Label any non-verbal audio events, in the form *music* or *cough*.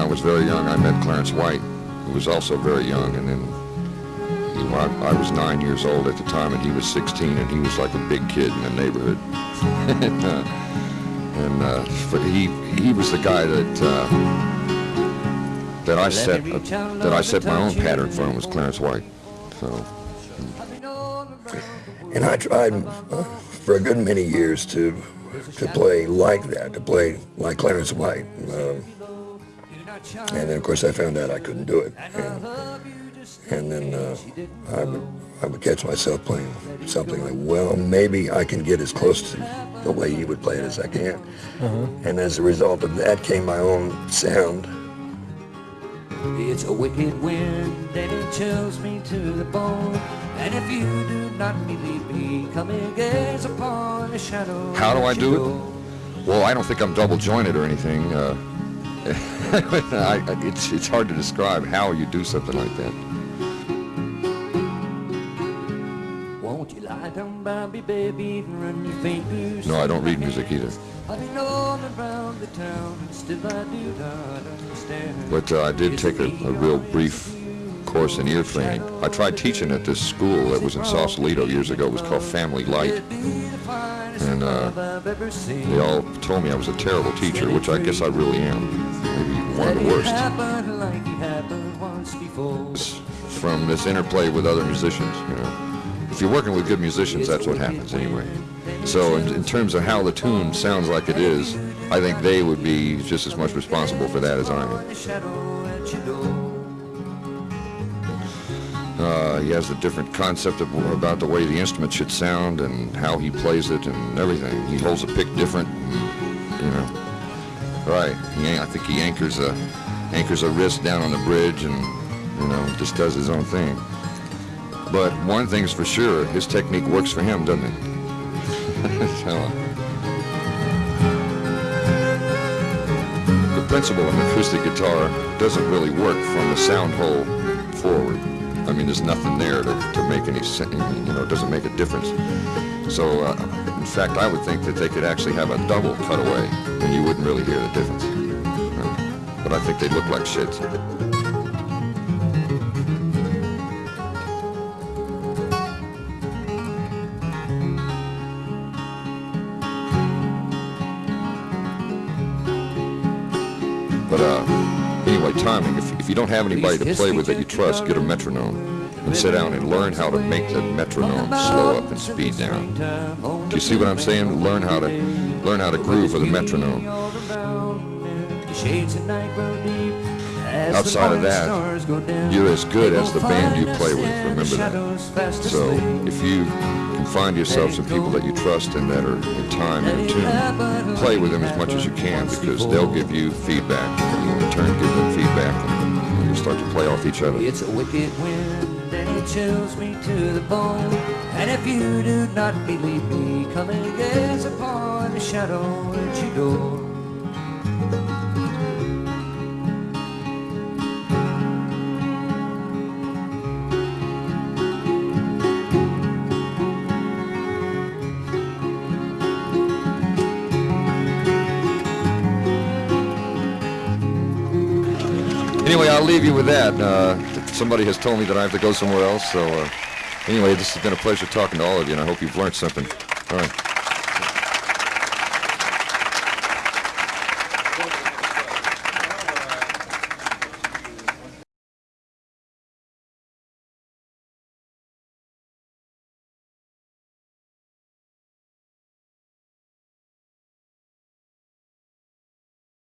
I was very young, I met Clarence White, who was also very young, and then you know, I, I was nine years old at the time, and he was 16, and he was like a big kid in the neighborhood. *laughs* and uh, and uh, but he he was the guy that uh, that I set uh, that I set my own pattern for him was Clarence White. So. And I tried uh, for a good many years to to play like that, to play like Clarence White. Um, and then, of course, I found out I couldn't do it. And, and then uh, I, would, I would catch myself playing something like, well, maybe I can get as close to the way he would play it as I can. Uh-huh. And as a result of that came my own sound. It's a wicked wind and it chills me to the bone. And if you do not believe me, come and gaze upon the shadow. How do I do it? Well, I don't think I'm double jointed or anything. Uh, *laughs* I, it's, it's hard to describe how you do something like that. Won't you lie down by me, baby, and run your fingers No, I don't read music either. I've been all around the town, and still I do not understand. But uh, I did take a, a real brief course in ear training. I tried teaching at this school that was in Sausalito years ago. It was called Family Light. And uh, they all told me I was a terrible teacher, which I guess I really am. Maybe one of the worst. From this interplay with other musicians, you know. If you're working with good musicians, that's what happens anyway. So in, in terms of how the tune sounds like it is, I think they would be just as much responsible for that as I am. Uh, he has a different concept of, about the way the instrument should sound and how he plays it and everything. He holds a pick different, and, you know. Right. He, I think he anchors a anchors a wrist down on the bridge and you know just does his own thing. But one thing's for sure, his technique works for him, doesn't it? *laughs* so, the principle of an acoustic guitar doesn't really work from the sound hole forward. I mean, there's nothing there to, to make any sense, you know, it doesn't make a difference. So, uh, in fact, I would think that they could actually have a double cutaway, and you wouldn't really hear the difference. But I think they look like shit. But, uh, Timing, if, if you don't have anybody to play with that you trust, get a metronome and sit down and learn how to make the metronome slow up and speed down. Do you see what I'm saying? Learn how to learn how to groove with a metronome. Outside of that, you're as good as the band you play with. Remember that. So if you find yourself some people that you trust and that are in time and in tune, play with them as much as you can because they'll give you feedback and you in turn give them feedback and you start to play off each other. It's a wicked wind and it chills me to the bone. And if you do not believe me, come and gaze upon the shadow at your door. Anyway, I'll leave you with that. Uh, somebody has told me that I have to go somewhere else. So uh, anyway, this has been a pleasure talking to all of you, and I hope you've learned something. All right.